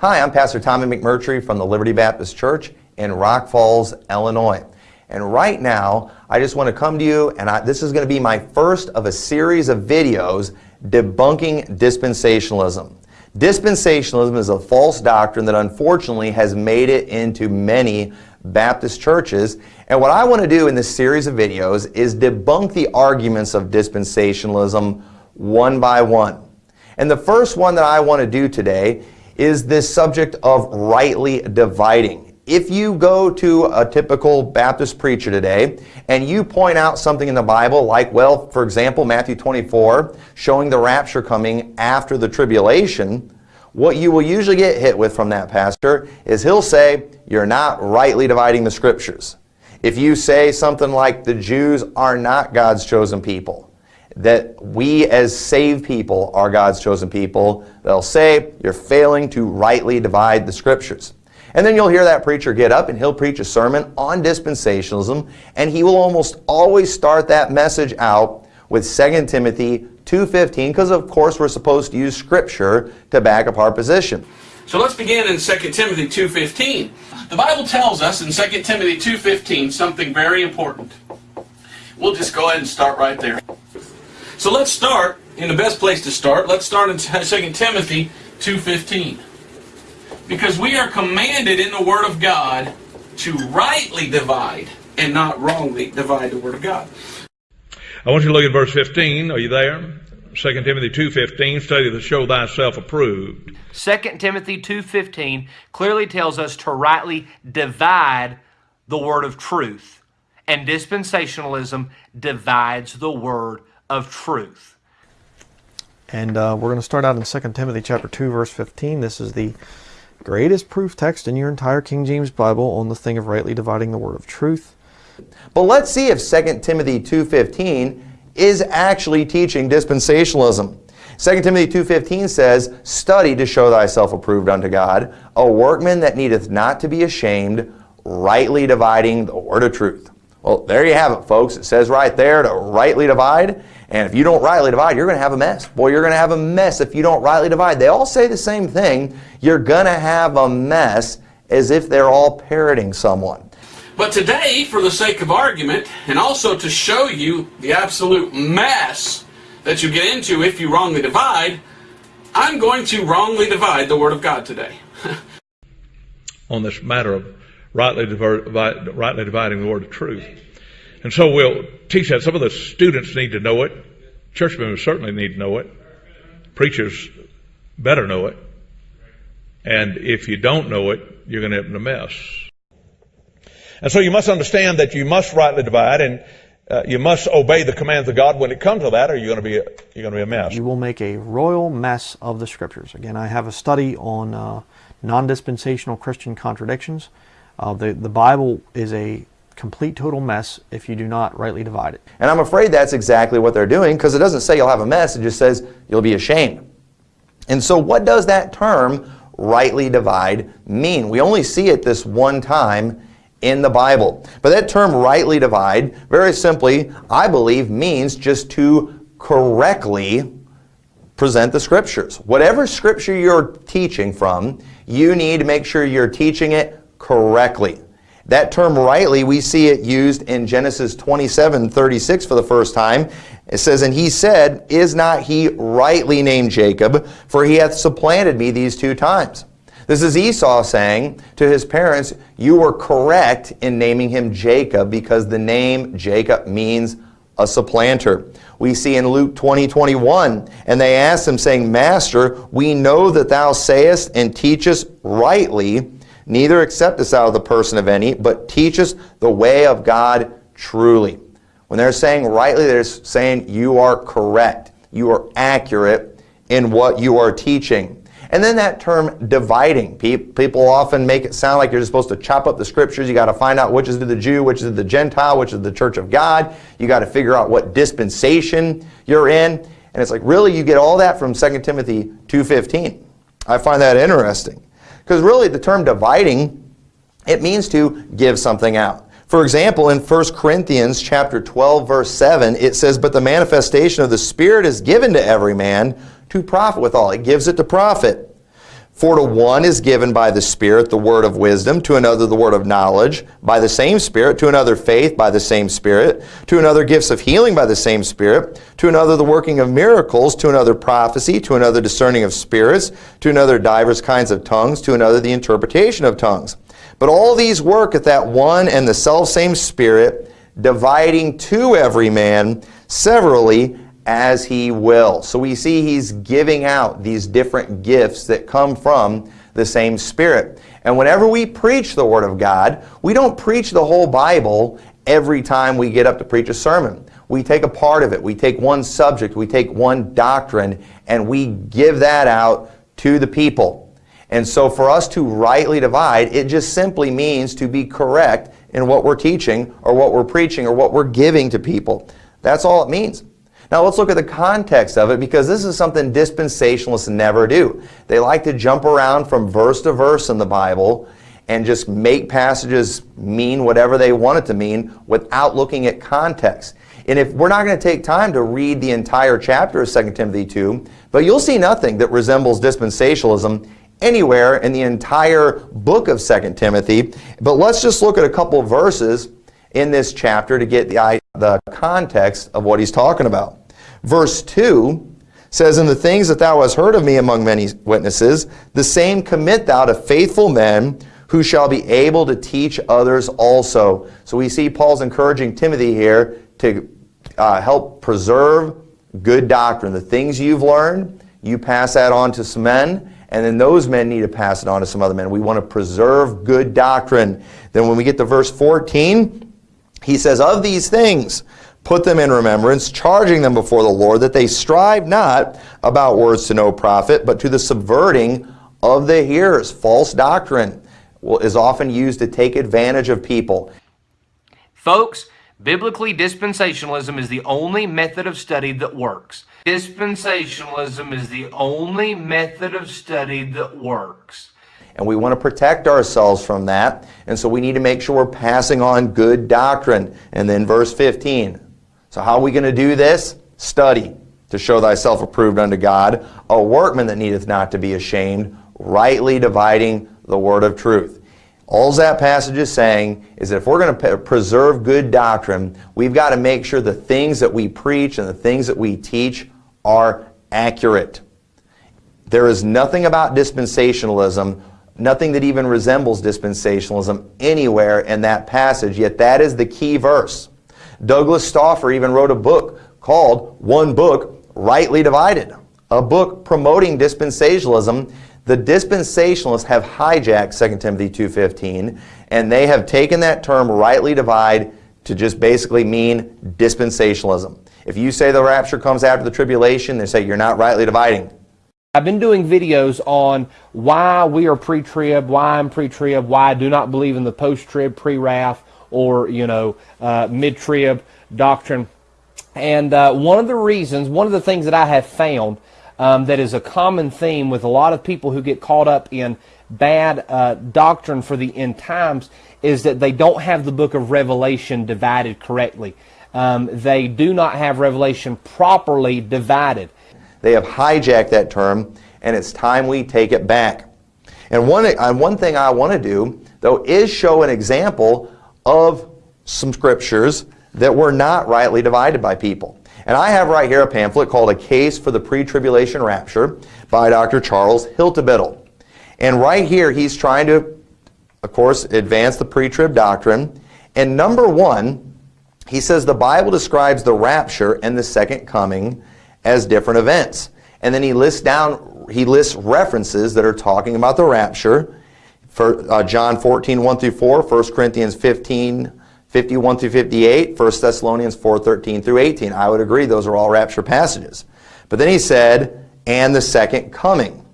Hi, I'm Pastor Tommy McMurtry from the Liberty Baptist Church in Rock Falls, Illinois. And right now, I just want to come to you, and I, this is going to be my first of a series of videos debunking dispensationalism. Dispensationalism is a false doctrine that unfortunately has made it into many Baptist churches. And what I want to do in this series of videos is debunk the arguments of dispensationalism one by one. And the first one that I want to do today is this subject of rightly dividing. If you go to a typical Baptist preacher today and you point out something in the Bible like, well, for example, Matthew 24, showing the rapture coming after the tribulation, what you will usually get hit with from that pastor is he'll say, you're not rightly dividing the scriptures. If you say something like the Jews are not God's chosen people, that we as saved people are God's chosen people, they'll say you're failing to rightly divide the scriptures. And then you'll hear that preacher get up and he'll preach a sermon on dispensationalism and he will almost always start that message out with 2 Timothy 2.15 because of course we're supposed to use scripture to back up our position. So let's begin in 2 Timothy 2.15. The Bible tells us in 2 Timothy 2.15 something very important. We'll just go ahead and start right there. So let's start in the best place to start. Let's start in 2 Timothy 2.15. Because we are commanded in the Word of God to rightly divide and not wrongly divide the Word of God. I want you to look at verse 15. Are you there? 2 Timothy 2.15, study to show thyself approved. 2 Timothy 2.15 clearly tells us to rightly divide the word of truth. And dispensationalism divides the word of truth. And uh, we're going to start out in 2 Timothy chapter 2, verse 15. This is the greatest proof text in your entire King James Bible on the thing of rightly dividing the word of truth. But let's see if 2 Timothy 2.15 is actually teaching dispensationalism. 2 Timothy 2.15 says, Study to show thyself approved unto God, a workman that needeth not to be ashamed, rightly dividing the word of truth. Well, there you have it, folks. It says right there to rightly divide. And if you don't rightly divide, you're going to have a mess. Boy, you're going to have a mess if you don't rightly divide. They all say the same thing. You're going to have a mess as if they're all parroting someone. But today, for the sake of argument, and also to show you the absolute mess that you get into if you wrongly divide, I'm going to wrongly divide the Word of God today. on this matter of rightly, divide, rightly dividing the Word of truth. And so we'll teach that. Some of the students need to know it. Church members certainly need to know it. Preachers better know it. And if you don't know it, you're going to end in a mess. And so you must understand that you must rightly divide and uh, you must obey the commands of God when it comes to that or you're going to be a, you're going to be a mess. You will make a royal mess of the scriptures. Again, I have a study on uh, non-dispensational Christian contradictions. Uh, the, the Bible is a complete total mess if you do not rightly divide it. And I'm afraid that's exactly what they're doing because it doesn't say you'll have a mess, it just says you'll be ashamed. And so what does that term rightly divide mean? We only see it this one time in the Bible. But that term rightly divide, very simply, I believe means just to correctly present the scriptures. Whatever scripture you're teaching from, you need to make sure you're teaching it correctly. That term rightly, we see it used in Genesis 27, 36 for the first time. It says, And he said, Is not he rightly named Jacob? For he hath supplanted me these two times. This is Esau saying to his parents, you were correct in naming him Jacob because the name Jacob means a supplanter. We see in Luke 20, 21, and they asked him saying, Master, we know that thou sayest and teachest rightly, neither accept us out of the person of any, but teachest the way of God truly. When they're saying rightly, they're saying you are correct. You are accurate in what you are teaching. And then that term dividing. People often make it sound like you're supposed to chop up the scriptures. You got to find out which is to the Jew, which is to the Gentile, which is the church of God. You got to figure out what dispensation you're in. And it's like, really, you get all that from 2 Timothy 2.15. I find that interesting. Because really, the term dividing, it means to give something out. For example, in 1 Corinthians chapter 12, verse 7, it says, But the manifestation of the Spirit is given to every man to profit withal. It gives it to profit. For to one is given by the Spirit the word of wisdom, to another the word of knowledge, by the same Spirit, to another faith by the same Spirit, to another gifts of healing by the same Spirit, to another the working of miracles, to another prophecy, to another discerning of spirits, to another divers kinds of tongues, to another the interpretation of tongues. But all these work at that one and the selfsame Spirit, dividing to every man severally as he will. So we see he's giving out these different gifts that come from the same Spirit. And whenever we preach the Word of God, we don't preach the whole Bible every time we get up to preach a sermon. We take a part of it. We take one subject. We take one doctrine and we give that out to the people. And so for us to rightly divide, it just simply means to be correct in what we're teaching or what we're preaching or what we're giving to people. That's all it means. Now let's look at the context of it because this is something dispensationalists never do. They like to jump around from verse to verse in the Bible and just make passages mean whatever they want it to mean without looking at context. And if we're not going to take time to read the entire chapter of 2 Timothy 2, but you'll see nothing that resembles dispensationalism anywhere in the entire book of 2 Timothy. But let's just look at a couple of verses in this chapter to get the, the context of what he's talking about. Verse 2 says, In the things that thou hast heard of me among many witnesses, the same commit thou to faithful men who shall be able to teach others also. So we see Paul's encouraging Timothy here to uh, help preserve good doctrine. The things you've learned, you pass that on to some men, and then those men need to pass it on to some other men. We want to preserve good doctrine. Then when we get to verse 14, he says, Of these things, put them in remembrance, charging them before the Lord, that they strive not about words to no profit, but to the subverting of the hearers. False doctrine is often used to take advantage of people. Folks, biblically, dispensationalism is the only method of study that works. Dispensationalism is the only method of study that works. And we want to protect ourselves from that. And so we need to make sure we're passing on good doctrine. And then verse 15. So how are we going to do this? Study to show thyself approved unto God, a workman that needeth not to be ashamed, rightly dividing the word of truth. All that passage is saying is that if we're going to preserve good doctrine, we've got to make sure the things that we preach and the things that we teach are accurate. There is nothing about dispensationalism, nothing that even resembles dispensationalism anywhere in that passage, yet that is the key verse. Douglas Stauffer even wrote a book called One Book, Rightly Divided, a book promoting dispensationalism. The dispensationalists have hijacked 2 Timothy 2.15, and they have taken that term, rightly divide, to just basically mean dispensationalism. If you say the rapture comes after the tribulation, they say you're not rightly dividing. I've been doing videos on why we are pre-trib, why I'm pre-trib, why I do not believe in the post-trib, pre-wrath, or you know uh, mid-trib doctrine. And uh, one of the reasons, one of the things that I have found um, that is a common theme with a lot of people who get caught up in bad uh, doctrine for the end times is that they don't have the book of Revelation divided correctly. Um, they do not have Revelation properly divided. They have hijacked that term, and it's time we take it back. And one, one thing I want to do, though, is show an example of some scriptures that were not rightly divided by people. And I have right here a pamphlet called A Case for the Pre-Tribulation Rapture by Dr. Charles Hiltebittel. And right here he's trying to, of course, advance the pre-trib doctrine. And number one, he says the Bible describes the rapture and the second coming as different events. And then he lists down, he lists references that are talking about the rapture for, uh, John 14, 1 through 4, 1 Corinthians 15, 51 through 58, 1 Thessalonians 4, 13 through 18. I would agree those are all rapture passages. But then he said, and the second coming.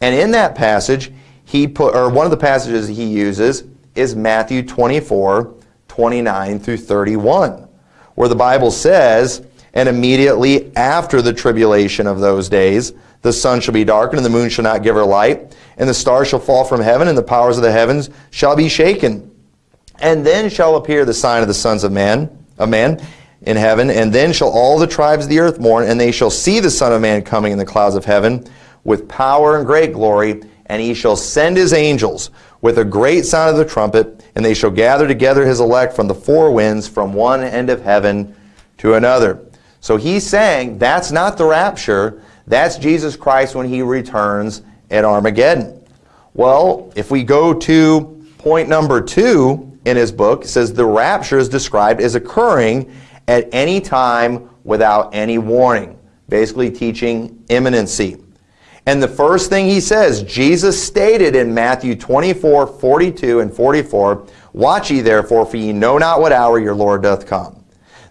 And in that passage, he put, or one of the passages he uses is Matthew 24, 29 through 31, where the Bible says, and immediately after the tribulation of those days, the sun shall be darkened, and the moon shall not give her light, and the stars shall fall from heaven, and the powers of the heavens shall be shaken. And then shall appear the sign of the sons of man, of man in heaven, and then shall all the tribes of the earth mourn, and they shall see the Son of Man coming in the clouds of heaven with power and great glory, and he shall send his angels with a great sound of the trumpet, and they shall gather together his elect from the four winds, from one end of heaven to another. So he's saying that's not the rapture, that's Jesus Christ when he returns at Armageddon. Well, if we go to point number two in his book, it says the rapture is described as occurring at any time without any warning, basically teaching imminency. And the first thing he says, Jesus stated in Matthew 24, 42 and 44, Watch ye therefore, for ye know not what hour your Lord doth come.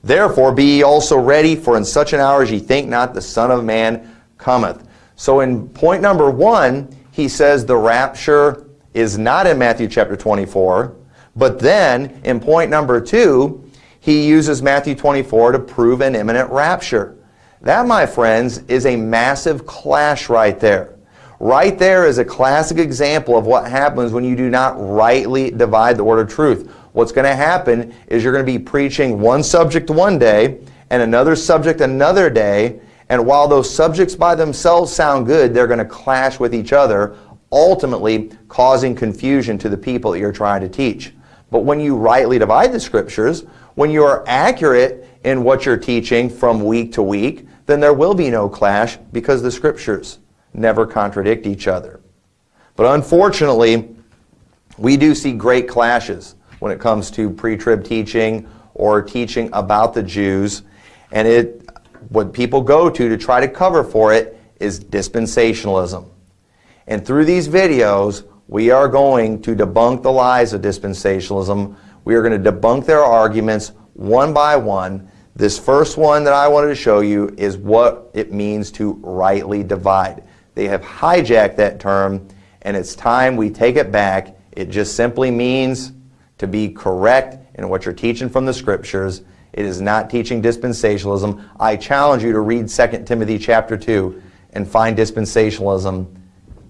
Therefore be ye also ready, for in such an hour as ye think not, the Son of Man cometh. So in point number one, he says the rapture is not in Matthew chapter 24, but then in point number two, he uses Matthew 24 to prove an imminent rapture. That, my friends, is a massive clash right there. Right there is a classic example of what happens when you do not rightly divide the word of truth. What's going to happen is you're going to be preaching one subject one day and another subject another day, and while those subjects by themselves sound good, they're going to clash with each other, ultimately causing confusion to the people that you're trying to teach. But when you rightly divide the scriptures, when you are accurate in what you're teaching from week to week, then there will be no clash because the scriptures never contradict each other. But unfortunately, we do see great clashes when it comes to pre-trib teaching or teaching about the Jews. And it, what people go to to try to cover for it is dispensationalism. And through these videos, we are going to debunk the lies of dispensationalism. We are going to debunk their arguments one by one. This first one that I wanted to show you is what it means to rightly divide. They have hijacked that term, and it's time we take it back. It just simply means to be correct in what you're teaching from the scriptures. It is not teaching dispensationalism. I challenge you to read 2 Timothy chapter 2 and find dispensationalism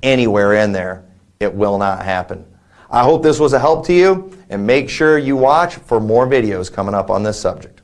anywhere in there. It will not happen. I hope this was a help to you, and make sure you watch for more videos coming up on this subject.